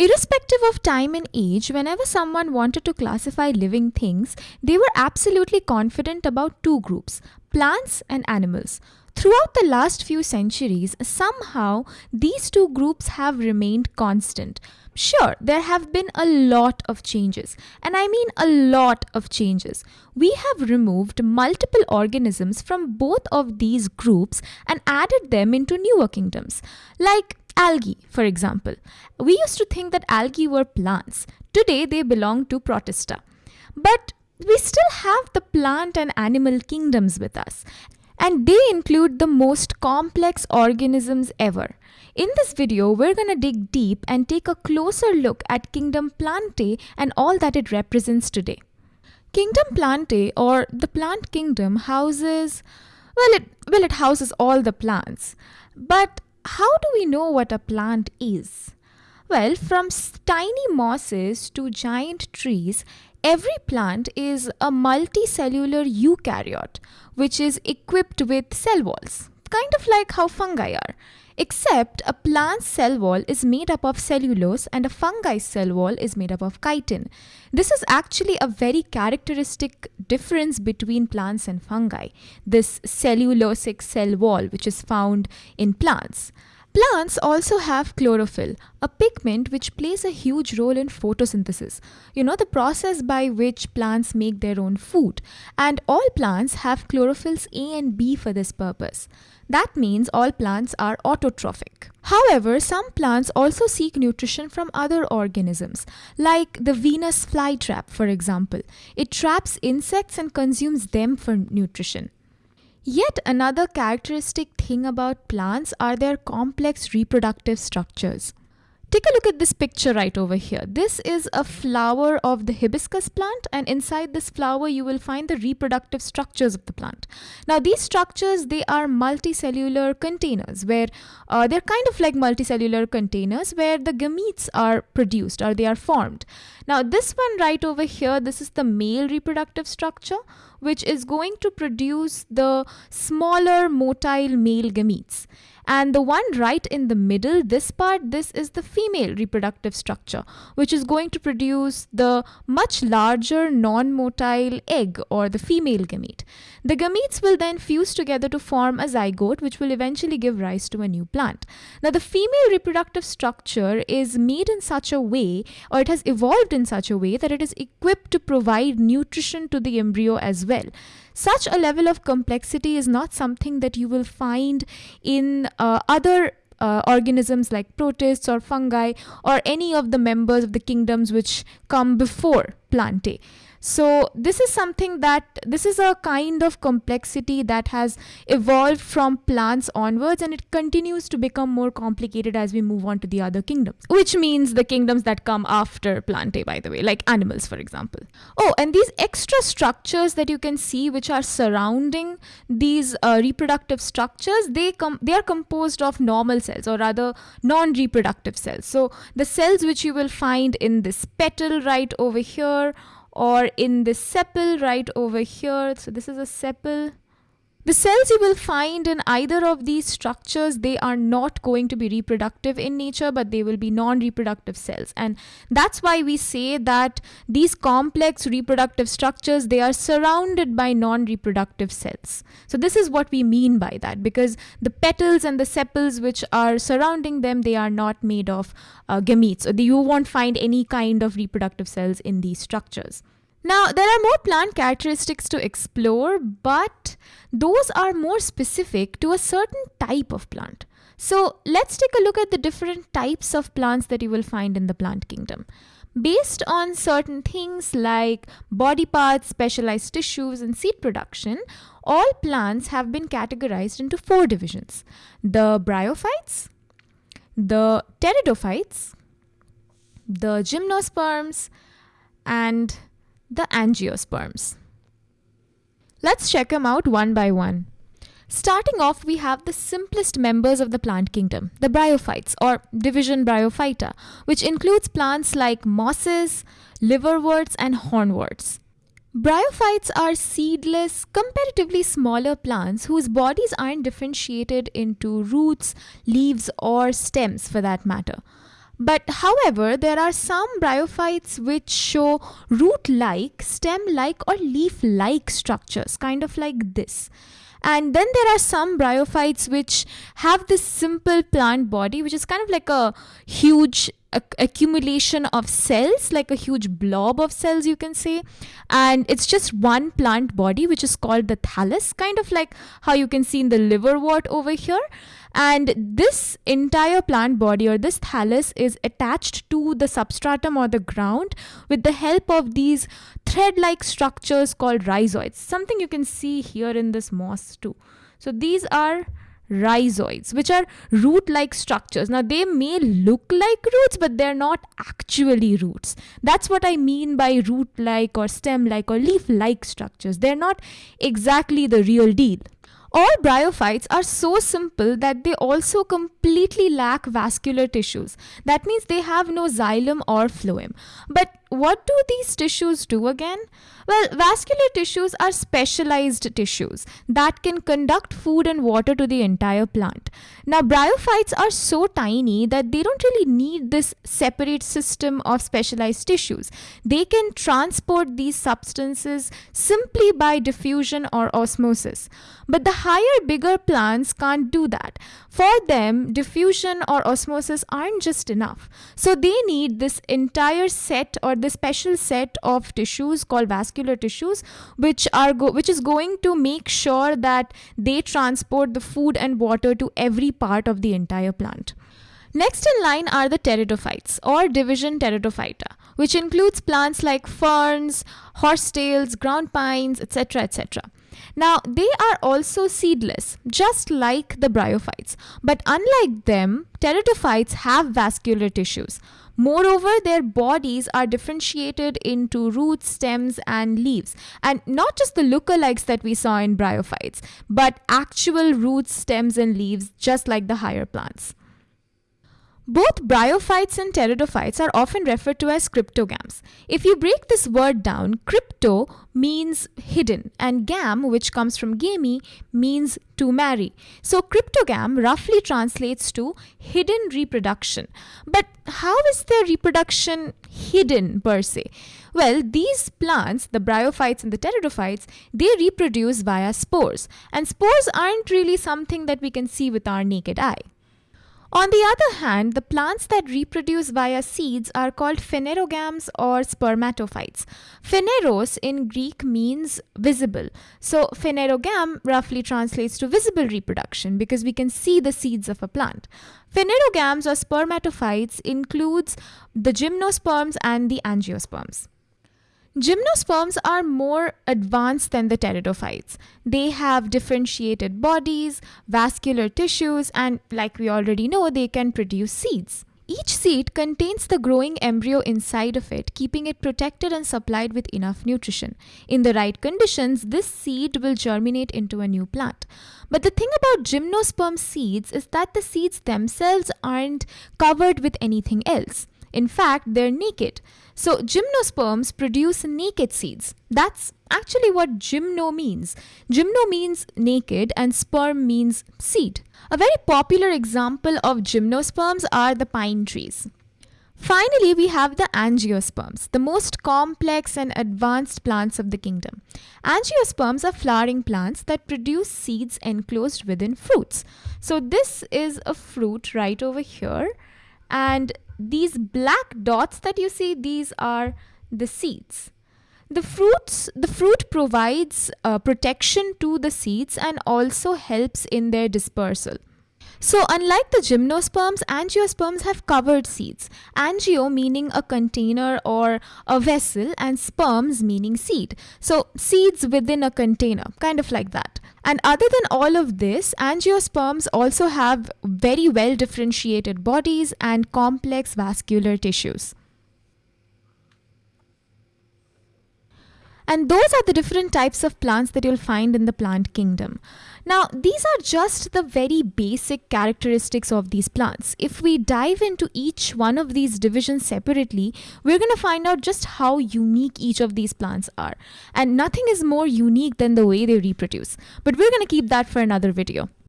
Irrespective of time and age, whenever someone wanted to classify living things, they were absolutely confident about two groups plants and animals. Throughout the last few centuries, somehow these two groups have remained constant. Sure, there have been a lot of changes, and I mean a lot of changes. We have removed multiple organisms from both of these groups and added them into newer kingdoms, like algae, for example. We used to think that algae were plants. Today they belong to Protista. But we still have the plant and animal kingdoms with us, and they include the most complex organisms ever. In this video, we're going to dig deep and take a closer look at Kingdom Plantae and all that it represents today. Kingdom Plantae or the plant kingdom houses well it well it houses all the plants. But how do we know what a plant is? Well, from tiny mosses to giant trees, every plant is a multicellular eukaryote which is equipped with cell walls, kind of like how fungi are. Except a plant's cell wall is made up of cellulose and a fungi's cell wall is made up of chitin. This is actually a very characteristic difference between plants and fungi, this cellulosic cell wall which is found in plants. Plants also have chlorophyll, a pigment which plays a huge role in photosynthesis. You know, the process by which plants make their own food. And all plants have chlorophylls A and B for this purpose. That means all plants are autotrophic. However, some plants also seek nutrition from other organisms, like the Venus flytrap, for example. It traps insects and consumes them for nutrition. Yet another characteristic thing about plants are their complex reproductive structures. Take a look at this picture right over here. This is a flower of the hibiscus plant and inside this flower you will find the reproductive structures of the plant. Now these structures they are multicellular containers where uh, they're kind of like multicellular containers where the gametes are produced or they are formed. Now this one right over here this is the male reproductive structure which is going to produce the smaller motile male gametes and the one right in the middle, this part, this is the female reproductive structure, which is going to produce the much larger non-motile egg or the female gamete. The gametes will then fuse together to form a zygote, which will eventually give rise to a new plant. Now, the female reproductive structure is made in such a way, or it has evolved in such a way that it is equipped to provide nutrition to the embryo as well. Such a level of complexity is not something that you will find in uh, other uh, organisms like protists or fungi or any of the members of the kingdoms which come before Plantae. So this is something that this is a kind of complexity that has evolved from plants onwards and it continues to become more complicated as we move on to the other kingdoms, which means the kingdoms that come after Plantae, by the way, like animals, for example. Oh, and these extra structures that you can see which are surrounding these uh, reproductive structures, they come they are composed of normal cells or rather non-reproductive cells. So the cells which you will find in this petal right over here or in the sepal right over here. So this is a sepal the cells you will find in either of these structures, they are not going to be reproductive in nature, but they will be non-reproductive cells. And that's why we say that these complex reproductive structures, they are surrounded by non-reproductive cells. So this is what we mean by that, because the petals and the sepals which are surrounding them, they are not made of uh, gametes. So you won't find any kind of reproductive cells in these structures. Now, there are more plant characteristics to explore, but those are more specific to a certain type of plant. So, let's take a look at the different types of plants that you will find in the plant kingdom. Based on certain things like body parts, specialized tissues, and seed production, all plants have been categorized into four divisions the bryophytes, the pteridophytes, the gymnosperms, and the angiosperms. Let's check them out one by one. Starting off, we have the simplest members of the plant kingdom, the bryophytes or division Bryophyta, which includes plants like mosses, liverworts, and hornworts. Bryophytes are seedless, comparatively smaller plants whose bodies aren't differentiated into roots, leaves, or stems for that matter. But however, there are some bryophytes which show root like, stem like, or leaf like structures, kind of like this. And then there are some bryophytes which have this simple plant body, which is kind of like a huge accumulation of cells, like a huge blob of cells, you can say. And it's just one plant body, which is called the thallus, kind of like how you can see in the liverwort over here. And this entire plant body or this thallus is attached to the substratum or the ground with the help of these thread like structures called rhizoids, something you can see here in this moss too. So these are rhizoids, which are root like structures. Now, they may look like roots, but they're not actually roots. That's what I mean by root like or stem like or leaf like structures. They're not exactly the real deal. All bryophytes are so simple that they also completely lack vascular tissues. That means they have no xylem or phloem. But what do these tissues do again? Well, vascular tissues are specialized tissues that can conduct food and water to the entire plant. Now, bryophytes are so tiny that they don't really need this separate system of specialized tissues. They can transport these substances simply by diffusion or osmosis. But the higher, bigger plants can't do that. For them, diffusion or osmosis aren't just enough. So they need this entire set or this special set of tissues called vascular tissues which are which is going to make sure that they transport the food and water to every part of the entire plant. Next in line are the pteridophytes or division pteridophyta, which includes plants like ferns, horsetails, ground pines, etc. etc. Now, they are also seedless, just like the bryophytes. But unlike them, pteridophytes have vascular tissues. Moreover, their bodies are differentiated into roots, stems, and leaves. And not just the lookalikes that we saw in bryophytes, but actual roots, stems, and leaves, just like the higher plants. Both bryophytes and pteridophytes are often referred to as cryptogams. If you break this word down, crypto means hidden and gam, which comes from gamy, means to marry. So cryptogam roughly translates to hidden reproduction. But how is their reproduction hidden per se? Well, these plants, the bryophytes and the pteridophytes, they reproduce via spores. And spores aren't really something that we can see with our naked eye. On the other hand, the plants that reproduce via seeds are called phanerogams or spermatophytes. Phaneros in Greek means visible. So phanerogam roughly translates to visible reproduction because we can see the seeds of a plant. Phanerogams or spermatophytes includes the gymnosperms and the angiosperms. Gymnosperms are more advanced than the pteridophytes. They have differentiated bodies, vascular tissues, and like we already know, they can produce seeds. Each seed contains the growing embryo inside of it, keeping it protected and supplied with enough nutrition. In the right conditions, this seed will germinate into a new plant. But the thing about gymnosperm seeds is that the seeds themselves aren't covered with anything else. In fact, they're naked. So gymnosperms produce naked seeds. That's actually what gymno means. Gymno means naked and sperm means seed. A very popular example of gymnosperms are the pine trees. Finally, we have the angiosperms, the most complex and advanced plants of the kingdom. Angiosperms are flowering plants that produce seeds enclosed within fruits. So this is a fruit right over here and these black dots that you see, these are the seeds. The fruits, the fruit provides uh, protection to the seeds and also helps in their dispersal. So unlike the gymnosperms, angiosperms have covered seeds. Angio meaning a container or a vessel and sperms meaning seed. So seeds within a container, kind of like that. And other than all of this, angiosperms also have very well differentiated bodies and complex vascular tissues. And those are the different types of plants that you'll find in the plant kingdom. Now, these are just the very basic characteristics of these plants. If we dive into each one of these divisions separately, we're going to find out just how unique each of these plants are. And nothing is more unique than the way they reproduce. But we're going to keep that for another video.